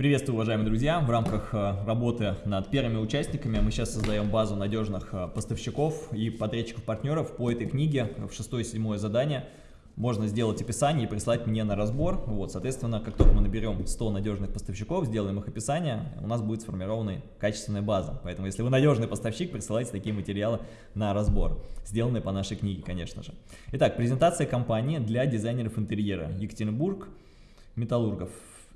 Приветствую, уважаемые друзья! В рамках э, работы над первыми участниками мы сейчас создаем базу надежных э, поставщиков и подрядчиков-партнеров по этой книге в шестое и седьмое задание. Можно сделать описание и прислать мне на разбор. Вот, соответственно, как только мы наберем 100 надежных поставщиков, сделаем их описание, у нас будет сформирована качественная база. Поэтому, если вы надежный поставщик, присылайте такие материалы на разбор, сделанные по нашей книге, конечно же. Итак, презентация компании для дизайнеров интерьера. Екатеринбург, Металлургов.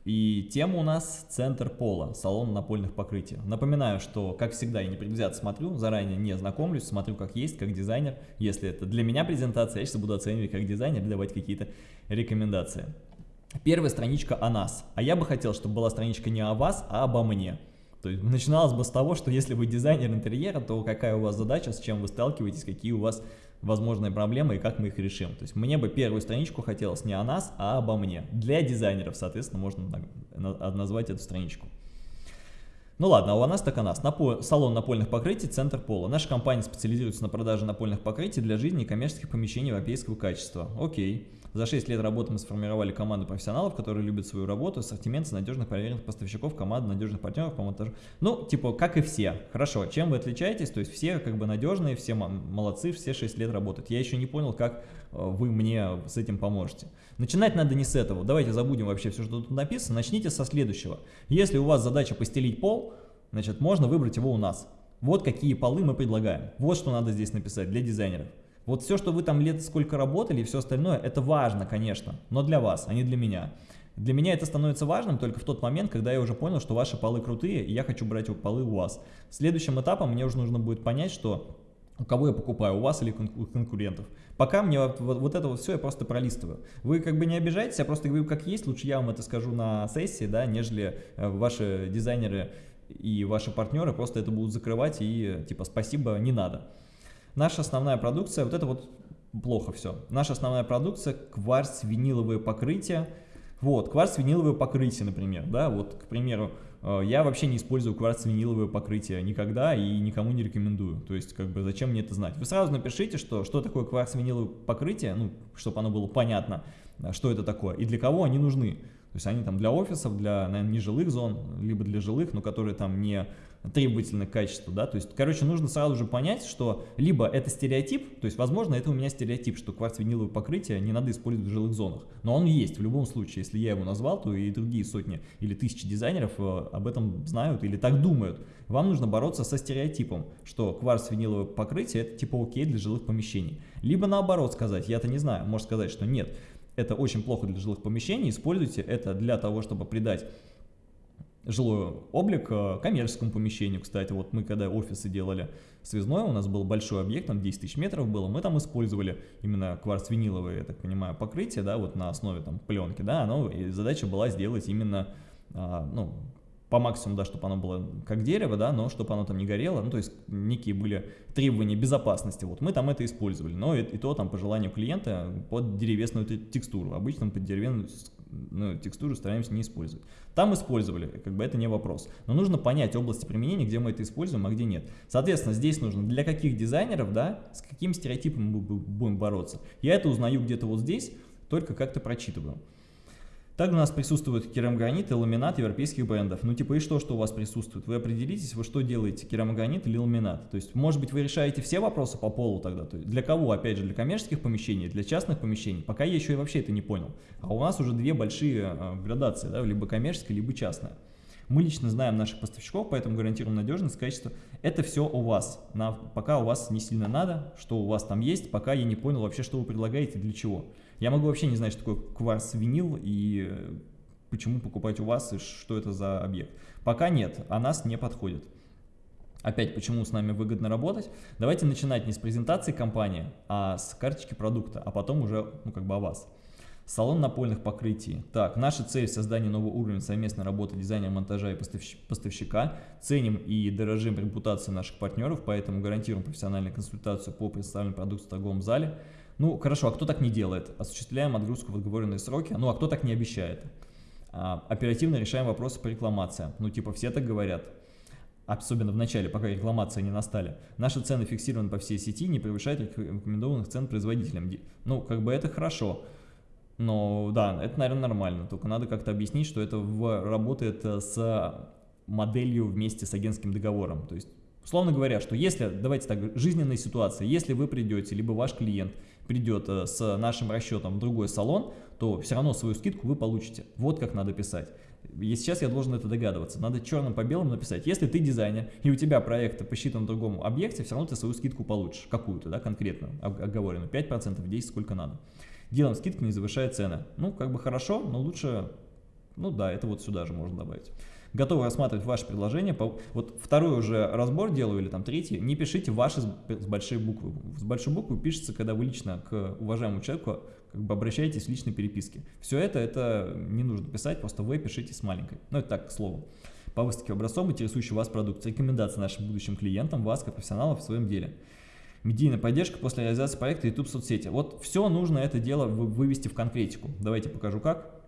И тема у нас «Центр пола», салон напольных покрытий. Напоминаю, что, как всегда, я не предвзято смотрю, заранее не знакомлюсь, смотрю как есть, как дизайнер. Если это для меня презентация, я сейчас буду оценивать как дизайнер давать какие-то рекомендации. Первая страничка о нас. А я бы хотел, чтобы была страничка не о вас, а обо мне. То есть начиналось бы с того, что если вы дизайнер интерьера, то какая у вас задача, с чем вы сталкиваетесь, какие у вас возможные проблемы и как мы их решим. То есть мне бы первую страничку хотелось не о нас, а обо мне. Для дизайнеров, соответственно, можно назвать эту страничку. Ну ладно, а у нас так о нас. Напо... Салон напольных покрытий, центр пола. Наша компания специализируется на продаже напольных покрытий для жизни и коммерческих помещений европейского качества. Окей. За 6 лет работы мы сформировали команду профессионалов, которые любят свою работу, ассортимент с надежных проверенных поставщиков, команду надежных партнеров по монтажу. Ну, типа, как и все. Хорошо, чем вы отличаетесь? То есть все как бы надежные, все молодцы, все 6 лет работают. Я еще не понял, как э, вы мне с этим поможете. Начинать надо не с этого. Давайте забудем вообще все, что тут написано. Начните со следующего. Если у вас задача постелить пол, значит, можно выбрать его у нас. Вот какие полы мы предлагаем. Вот что надо здесь написать для дизайнеров. Вот все, что вы там лет сколько работали и все остальное, это важно, конечно, но для вас, а не для меня. Для меня это становится важным только в тот момент, когда я уже понял, что ваши полы крутые, и я хочу брать полы у вас. Следующим этапом мне уже нужно будет понять, что у кого я покупаю, у вас или у конкурентов. Пока мне вот, вот, это вот все я просто пролистываю. Вы как бы не обижайтесь, я просто говорю как есть, лучше я вам это скажу на сессии, да, нежели э, ваши дизайнеры и ваши партнеры просто это будут закрывать и типа спасибо, не надо. Наша основная продукция, вот это вот плохо все. Наша основная продукция кварц-виниловое покрытие. Вот, кварц-виниловое покрытие, например, да, вот, к примеру, э, я вообще не использую кварц-виниловое покрытие никогда и никому не рекомендую. То есть, как бы, зачем мне это знать? Вы сразу напишите, что, что такое кварц-виниловое покрытие, ну, чтобы оно было понятно, что это такое и для кого они нужны. То есть они там для офисов, для, наверное, нежилых зон, либо для жилых, но которые там не требовательны к качеству, да, то есть, короче, нужно сразу же понять, что либо это стереотип, то есть, возможно, это у меня стереотип, что кварц-виниловое покрытие не надо использовать в жилых зонах, но он есть в любом случае, если я его назвал, то и другие сотни или тысячи дизайнеров э, об этом знают или так думают. Вам нужно бороться со стереотипом, что кварц-виниловое покрытие это типа окей для жилых помещений. Либо наоборот сказать, я-то не знаю, может сказать, что нет, это очень плохо для жилых помещений, используйте это для того, чтобы придать жилой облик э, коммерческому помещению. Кстати, вот мы когда офисы делали связной, у нас был большой объект, там 10 тысяч метров было, мы там использовали именно кварц-виниловое, я так понимаю, покрытие, да, вот на основе там пленки, да, оно, и задача была сделать именно, а, ну, по максимуму, да, чтобы оно было как дерево, да, но чтобы оно там не горело, ну, то есть некие были требования безопасности, вот мы там это использовали, но и, и то там по желанию клиента под деревесную текстуру, обычно под деревянную ну, текстуру стараемся не использовать. Там использовали, как бы это не вопрос, но нужно понять области применения, где мы это используем, а где нет. Соответственно, здесь нужно для каких дизайнеров, да, с каким стереотипом мы будем бороться. Я это узнаю где-то вот здесь, только как-то прочитываю. Также у нас присутствует керамогранит и ламинат европейских брендов. Ну типа и что, что у вас присутствует? Вы определитесь, вы что делаете, керамогранит или ламинат. То есть может быть вы решаете все вопросы по полу тогда. То есть для кого? Опять же для коммерческих помещений, для частных помещений. Пока я еще и вообще это не понял. А у нас уже две большие э, градации, да, либо коммерческая, либо частная. Мы лично знаем наших поставщиков, поэтому гарантируем надежность, качество. Это все у вас. На, пока у вас не сильно надо, что у вас там есть, пока я не понял вообще, что вы предлагаете, для чего. Я могу вообще не знать, что такое кварц-винил и э, почему покупать у вас и что это за объект. Пока нет, а нас не подходит. Опять, почему с нами выгодно работать? Давайте начинать не с презентации компании, а с карточки продукта, а потом уже, ну, как бы о вас. Салон напольных покрытий. Так, наша цель создание нового уровня совместной работы дизайнера, монтажа и поставщика. Ценим и дорожим репутацией наших партнеров, поэтому гарантируем профессиональную консультацию по представлению продукции в торговом зале. Ну, хорошо, а кто так не делает? Осуществляем отгрузку в отговоренные сроки. Ну, а кто так не обещает? А, оперативно решаем вопросы по рекламации. Ну, типа, все так говорят. Особенно в начале, пока рекламации не настали. Наши цены фиксированы по всей сети, не превышают рекомендованных цен производителям. Ну, как бы это хорошо. Но да, это, наверное, нормально. Только надо как-то объяснить, что это в, работает э, с моделью вместе с агентским договором. То есть, условно говоря, что если, давайте так, жизненная ситуация, если вы придете, либо ваш клиент придет э, с нашим расчетом в другой салон, то все равно свою скидку вы получите. Вот как надо писать. И сейчас я должен это догадываться. Надо черным по белому написать. Если ты дизайнер, и у тебя проект посчитан в другом объекте, все равно ты свою скидку получишь. Какую-то, да, конкретно, оговоренную. 5%, 10, сколько надо. Делаем скидку, не завышая цены. Ну, как бы хорошо, но лучше, ну да, это вот сюда же можно добавить готовы рассматривать ваше предложение. Вот второй уже разбор делаю или там третий, не пишите ваши с большой буквы. С большой буквы пишется, когда вы лично к уважаемому человеку как бы обращаетесь в личной переписке. Все это, это не нужно писать, просто вы пишите с маленькой. Ну, это так, к слову. По выставке образцов, интересующий вас продукт. Рекомендации нашим будущим клиентам, вас как профессионалов в своем деле. Медийная поддержка после реализации проекта YouTube соцсети. Вот все нужно это дело вывести в конкретику. Давайте покажу как.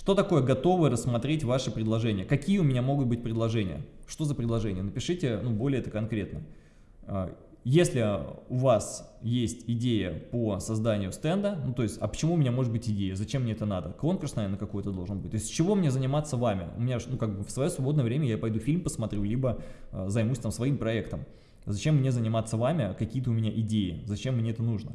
Что такое готовы рассмотреть ваши предложения? Какие у меня могут быть предложения? Что за предложения? Напишите ну, более это конкретно. А, если у вас есть идея по созданию стенда, ну то есть, а почему у меня может быть идея, зачем мне это надо? Конкурс, наверное, какой-то должен быть. То есть, с чего мне заниматься вами? У меня, ну как бы в свое свободное время я пойду фильм посмотрю, либо э, займусь там своим проектом. Зачем мне заниматься вами? Какие-то у меня идеи. Зачем мне это нужно?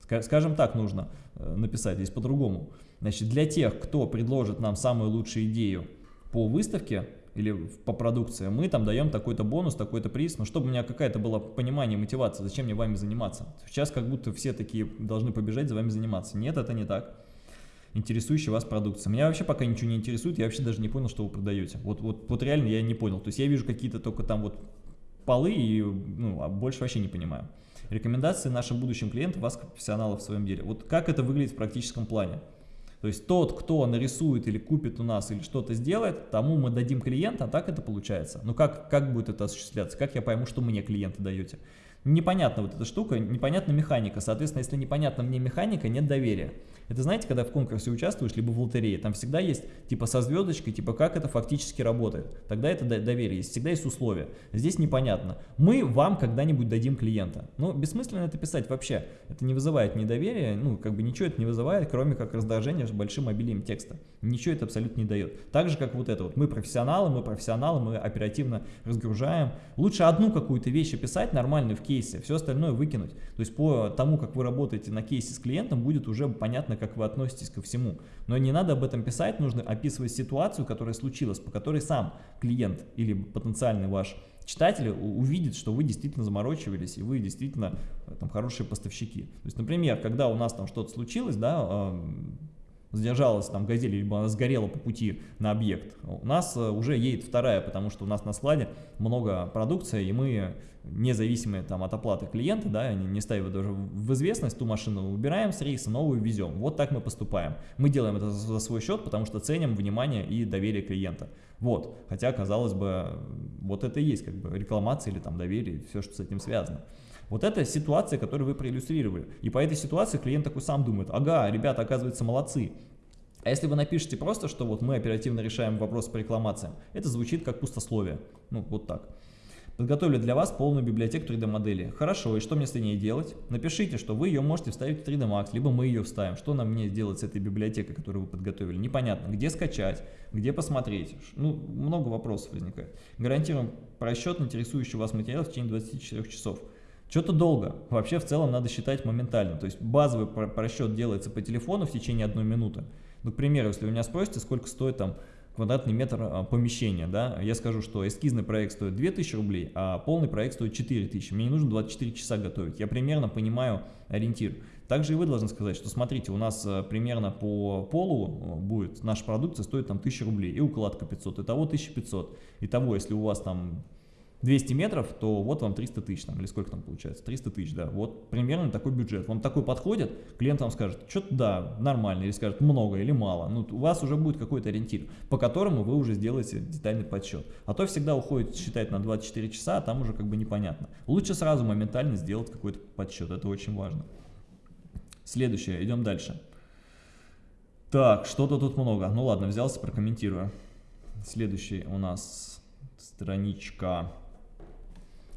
Скажем так, нужно э, написать здесь по-другому. Значит, для тех, кто предложит нам самую лучшую идею по выставке или по продукции, мы там даем такой-то бонус, такой-то приз, но чтобы у меня какая-то была понимание, мотивация, зачем мне вами заниматься. Сейчас как будто все такие должны побежать за вами заниматься. Нет, это не так. Интересующая вас продукция. Меня вообще пока ничего не интересует, я вообще даже не понял, что вы продаете. Вот, вот, вот реально я не понял. То есть я вижу какие-то только там вот полы и ну, а больше вообще не понимаю. Рекомендации нашим будущим клиентам, вас как профессионалов в своем деле. Вот как это выглядит в практическом плане? То есть тот, кто нарисует или купит у нас или что-то сделает, тому мы дадим клиента, а так это получается. Но как, как будет это осуществляться? Как я пойму, что мне клиенты даете? Непонятна вот эта штука, непонятна механика. Соответственно, если непонятна мне механика, нет доверия. Это знаете, когда в конкурсе участвуешь, либо в лотерее, там всегда есть типа со звездочкой, типа как это фактически работает. Тогда это доверие есть, всегда есть условия. Здесь непонятно. Мы вам когда-нибудь дадим клиента. Ну, бессмысленно это писать вообще. Это не вызывает недоверия, ну, как бы ничего это не вызывает, кроме как раздражения с большим обилием текста. Ничего это абсолютно не дает. Так же, как вот это вот. Мы профессионалы, мы профессионалы, мы оперативно разгружаем. Лучше одну какую-то вещь описать нормальную в кейсе, все остальное выкинуть. То есть по тому, как вы работаете на кейсе с клиентом, будет уже понятно, как вы относитесь ко всему. Но не надо об этом писать, нужно описывать ситуацию, которая случилась, по которой сам клиент или потенциальный ваш читатель увидит, что вы действительно заморочивались и вы действительно э, там хорошие поставщики. То есть, например, когда у нас там что-то случилось, да, задержалась там газель, либо она сгорела по пути на объект, у нас э, уже едет вторая, потому что у нас на складе много продукции, и мы независимые там от оплаты клиента, да, они не ставят даже в известность, ту машину убираем с рейса, новую везем. Вот так мы поступаем. Мы делаем это за свой счет, потому что ценим внимание и доверие клиента. Вот, хотя, казалось бы, вот это и есть как бы рекламация или там доверие, все, что с этим связано. Вот это ситуация, которую вы проиллюстрировали. И по этой ситуации клиент такой сам думает, ага, ребята, оказывается, молодцы. А если вы напишете просто, что вот мы оперативно решаем вопрос по рекламациям, это звучит как пустословие. Ну, вот так. Подготовили для вас полную библиотеку 3D модели. Хорошо, и что мне с ней делать? Напишите, что вы ее можете вставить в 3D Max, либо мы ее вставим. Что нам мне делать с этой библиотекой, которую вы подготовили? Непонятно. Где скачать, где посмотреть? Ну, много вопросов возникает. Гарантируем просчет интересующий вас материал в течение 24 часов. Что-то долго. Вообще в целом надо считать моментально. То есть базовый просчет делается по телефону в течение одной минуты. Ну, к примеру, если вы меня спросите, сколько стоит там квадратный метр а, помещения, да, я скажу, что эскизный проект стоит 2000 рублей, а полный проект стоит 4000. Мне не нужно 24 часа готовить. Я примерно понимаю ориентир. Также и вы должны сказать, что смотрите, у нас а, примерно по полу а, будет наша продукция стоит там 1000 рублей и укладка 500, итого 1500. Итого, если у вас там 200 метров, то вот вам 300 тысяч, там, или сколько там получается, 300 тысяч, да, вот примерно такой бюджет. Вам такой подходит, клиент вам скажет, что-то да, нормально, или скажет много или мало. Ну, у вас уже будет какой-то ориентир, по которому вы уже сделаете детальный подсчет. А то всегда уходит считать на 24 часа, а там уже как бы непонятно. Лучше сразу моментально сделать какой-то подсчет, это очень важно. Следующее, идем дальше. Так, что-то тут много. Ну ладно, взялся, прокомментирую. Следующий у нас страничка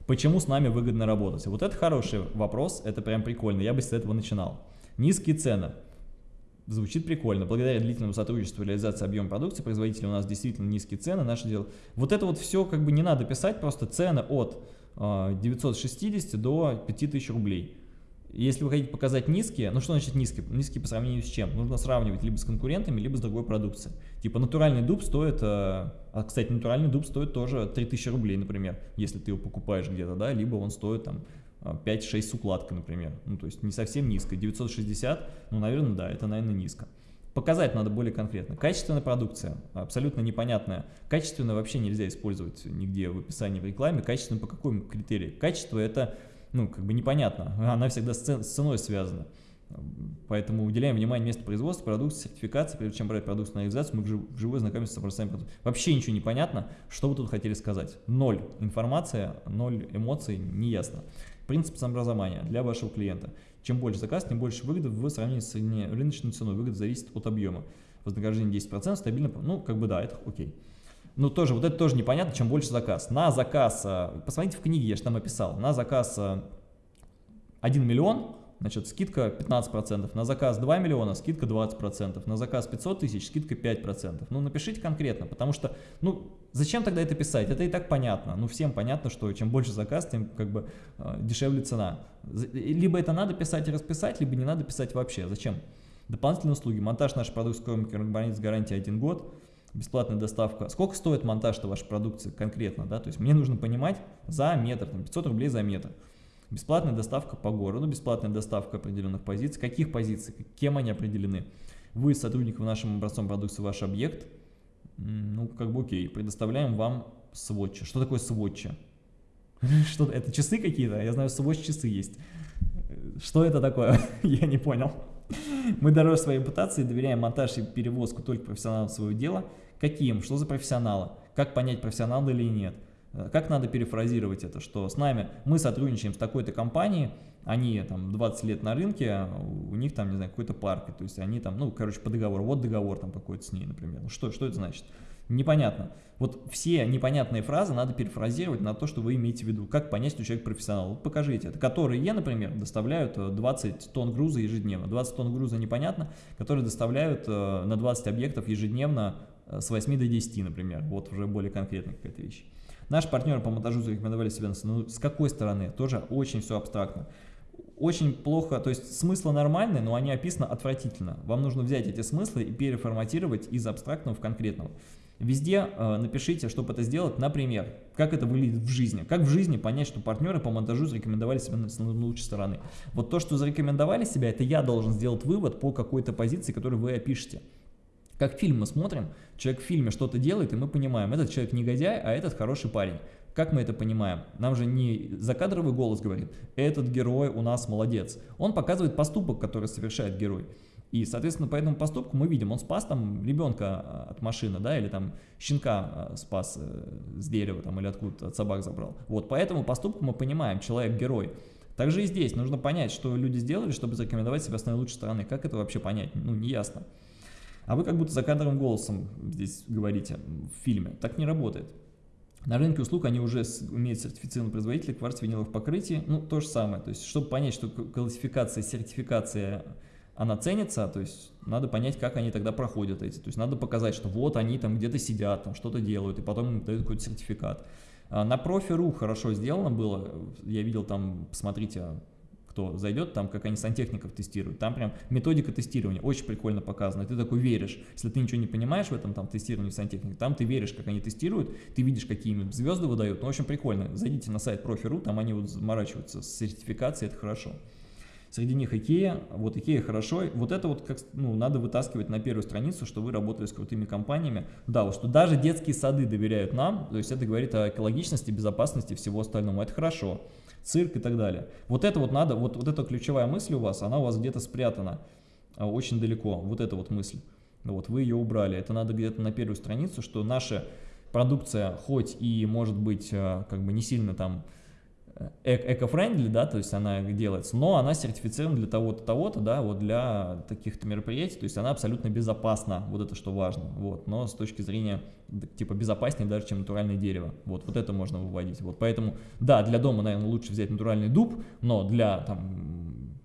Почему с нами выгодно работать? Вот это хороший вопрос, это прям прикольно, я бы с этого начинал. Низкие цены. Звучит прикольно. Благодаря длительному сотрудничеству и реализации объема продукции производителя у нас действительно низкие цены. Наше дело. Вот это вот все как бы не надо писать, просто цены от 960 а, до 5000 рублей. Если вы хотите показать низкие, ну что значит низкие? Низкие по сравнению с чем? Нужно сравнивать либо с конкурентами, либо с другой продукцией. Типа натуральный дуб стоит, а, а кстати, натуральный дуб стоит тоже 3000 рублей, например, если ты его покупаешь где-то, да, либо он стоит там 5-6 с укладкой, например. Ну, то есть не совсем низко. 960, ну, наверное, да, это, наверное, низко. Показать надо более конкретно. Качественная продукция, абсолютно непонятная. Качественно вообще нельзя использовать нигде в описании в рекламе. Качественно по какому критерию? Качество это, ну, как бы непонятно. Она всегда с ценой связана. Поэтому уделяем внимание месту производства, продукции, сертификации, прежде чем брать продукцию на реализацию, мы вживую знакомимся с образцами продукции. Вообще ничего не понятно, что вы тут хотели сказать. Ноль информация, ноль эмоций, не ясно. Принцип самообразования для вашего клиента. Чем больше заказ, тем больше выгоды в сравнении с рыночной ценой. Выгода зависит от объема. Вознаграждение 10%, стабильно, ну, как бы да, это окей. Но тоже, вот это тоже непонятно, чем больше заказ. На заказ, э, посмотрите в книге, я же там описал, на заказ 1 э, миллион, Значит, скидка 15%, на заказ 2 миллиона скидка 20%, на заказ 500 тысяч скидка 5%. Ну, напишите конкретно, потому что, ну, зачем тогда это писать? Это и так понятно. Ну, всем понятно, что чем больше заказ, тем как бы э, дешевле цена. Либо это надо писать и расписать, либо не надо писать вообще. Зачем? Дополнительные услуги. Монтаж нашей продукции с гарантией 1 год. Бесплатная доставка. Сколько стоит монтаж вашей продукции конкретно? Да? То есть мне нужно понимать за метр, там, 500 рублей за метр. Бесплатная доставка по городу, бесплатная доставка определенных позиций. Каких позиций? Кем они определены? Вы сотрудников нашим образцом продукции ваш объект. Ну, как бы окей. Предоставляем вам сводчи. Что такое сводчи? Что это часы какие-то? Я знаю, сводч часы есть. Что это такое? Я не понял. Мы дороже своей репутации доверяем монтаж и перевозку только профессионалам своего дела. Каким? Что за профессионалы? Как понять, профессионал или нет? Э, как надо перефразировать это, что с нами мы сотрудничаем с такой-то компанией, они там 20 лет на рынке, у них там, не знаю, какой-то парк, то есть они там, ну, короче, по договору, вот договор там какой-то с ней, например. Ну, что, что это значит? Непонятно. Вот все непонятные фразы надо перефразировать на то, что вы имеете в виду. Как понять, что человек профессионал? Вот покажите это. Которые, например, доставляют 20 э, тонн груза ежедневно. 20 тонн груза непонятно, которые доставляют э, на 20 объектов ежедневно с 8 до 10, например. Вот уже более конкретная какая-то вещь. Наши партнеры по монтажу зарекомендовали себя, ну, с какой стороны? Тоже очень все абстрактно. Очень плохо, то есть смыслы нормальные, но они описаны отвратительно. Вам нужно взять эти смыслы и переформатировать из абстрактного в конкретного. Везде э, напишите, чтобы это сделать, например, как это выглядит в жизни. Как в жизни понять, что партнеры по монтажу зарекомендовали себя на, на лучшей стороны. Вот то, что зарекомендовали себя, это я должен сделать вывод по какой-то позиции, которую вы опишете. Как фильм мы смотрим, человек в фильме что-то делает, и мы понимаем, этот человек негодяй, а этот хороший парень. Как мы это понимаем? Нам же не закадровый голос говорит, этот герой у нас молодец. Он показывает поступок, который совершает герой. И, соответственно, по этому поступку мы видим, он спас там ребенка а, от машины, да, или там щенка а, спас э, с дерева, там, или откуда от собак забрал. Вот, по этому поступку мы понимаем, человек герой. Также и здесь нужно понять, что люди сделали, чтобы зарекомендовать себя с наилучшей стороны. Как это вообще понять? Ну, не ясно. А вы как будто за кадровым голосом здесь говорите в фильме. Так не работает. На рынке услуг они уже имеют сертифицированные производители кварц виниловых покрытий. Ну, то же самое. То есть, чтобы понять, что классификация, сертификация, она ценится, то есть, надо понять, как они тогда проходят эти. То есть, надо показать, что вот они там где-то сидят, там что-то делают, и потом дают какой-то сертификат. А на профи.ру хорошо сделано было. Я видел там, посмотрите, кто зайдет, там как они сантехников тестируют, там прям методика тестирования очень прикольно показана, ты такой веришь, если ты ничего не понимаешь в этом там тестировании сантехники, там ты веришь, как они тестируют, ты видишь, какие им звезды выдают, ну, очень прикольно, зайдите на сайт профи.ру, там они вот заморачиваются с сертификацией, это хорошо. Среди них IKEA, вот IKEA хорошо, вот это вот как, ну, надо вытаскивать на первую страницу, что вы работали с крутыми компаниями. Да, вот что даже детские сады доверяют нам, то есть это говорит о экологичности, безопасности всего остального, это хорошо цирк и так далее. Вот это вот надо, вот, вот эта ключевая мысль у вас, она у вас где-то спрятана а, очень далеко, вот эта вот мысль. Вот вы ее убрали, это надо где-то на первую страницу, что наша продукция хоть и может быть а, как бы не сильно там эко-френдли, да, то есть она делается, но она сертифицирована для того-то, того-то, да, вот для таких-то мероприятий, то есть она абсолютно безопасна, вот это что важно, вот, но с точки зрения, типа, безопаснее даже, чем натуральное дерево, вот, вот это можно выводить, вот, поэтому, да, для дома, наверное, лучше взять натуральный дуб, но для, там,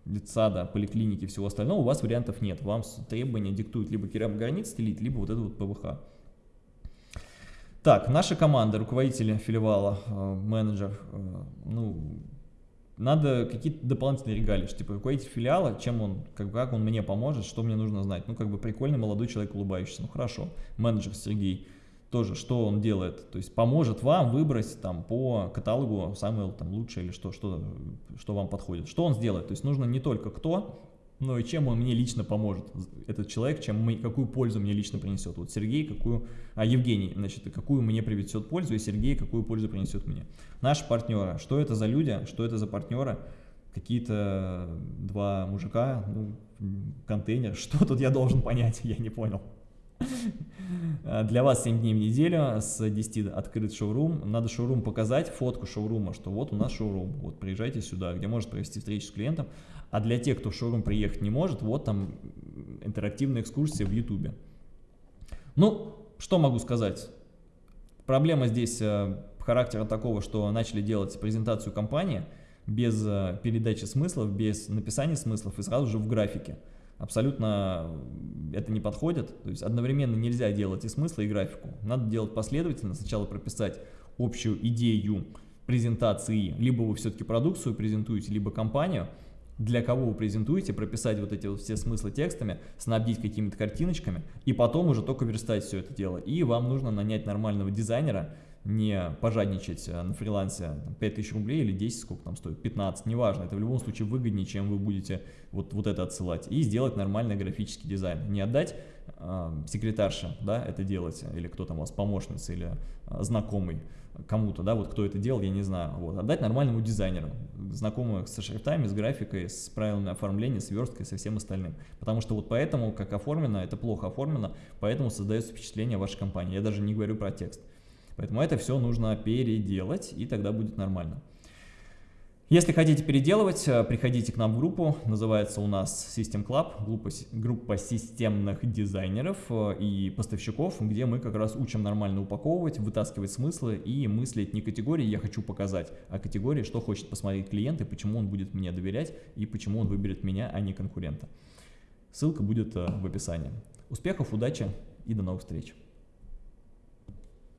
детсада, поликлиники, всего остального, у вас вариантов нет. Вам требования диктуют либо керамогранит стелить, либо вот этот вот ПВХ. Так, наша команда, руководители филиала, э, менеджер, э, ну, надо какие-то дополнительные регалии, что, типа, руководитель филиала, чем он, как, как он мне поможет, что мне нужно знать. Ну, как бы прикольный молодой человек, улыбающийся, ну, хорошо. Менеджер Сергей, тоже, что он делает, то есть поможет вам выбрать там по каталогу самое там лучшее или что, что, что вам подходит. Что он сделает, то есть нужно не только кто, но и чем он мне лично поможет, этот человек, чем мы, какую пользу мне лично принесет. Вот Сергей, какую, а Евгений, значит, какую мне принесет пользу, и Сергей, какую пользу принесет мне. Наши партнеры, что это за люди, что это за партнеры, какие-то два мужика, ну, контейнер, что тут я должен понять, я не понял. Для вас 7 дней в неделю, с 10 открыт шоурум. Надо шоурум показать, фотку шоурума, что вот у нас шоурум, вот приезжайте сюда, где может провести встречу с клиентом. А для тех, кто в шоурум приехать не может, вот там интерактивная экскурсия в ютубе. Ну, что могу сказать? Проблема здесь э, характера такого, что начали делать презентацию компании без э, передачи смыслов, без написания смыслов и сразу же в графике абсолютно это не подходит. То есть одновременно нельзя делать и смысл, и графику. Надо делать последовательно. Сначала прописать общую идею презентации, либо вы все-таки продукцию презентуете, либо компанию, для кого вы презентуете, прописать вот эти вот все смыслы текстами, снабдить какими-то картиночками, и потом уже только верстать все это дело. И вам нужно нанять нормального дизайнера, не пожадничать э, на фрилансе 5000 рублей или 10, сколько там стоит, 15, неважно, это в любом случае выгоднее, чем вы будете вот, вот это отсылать, и сделать нормальный графический дизайн, не отдать э, секретарше, да, это делать, или кто там у вас, помощница или э, знакомый кому-то, да, вот кто это делал, я не знаю, вот, отдать нормальному дизайнеру, знакомому со шрифтами, с графикой, с правильным оформлением, с версткой, со всем остальным, потому что вот поэтому, как оформлено, это плохо оформлено, поэтому создается впечатление вашей компании, я даже не говорю про текст. Поэтому это все нужно переделать, и тогда будет нормально. Если хотите переделывать, э, приходите к нам в группу, называется у нас System Club, группа, системных дизайнеров э, и поставщиков, где мы как раз учим нормально упаковывать, вытаскивать смыслы и мыслить не категории «я хочу показать», а категории «что хочет посмотреть клиент и почему он будет мне доверять и почему он выберет меня, а не конкурента». Ссылка будет э, в описании. Успехов, удачи и до новых встреч!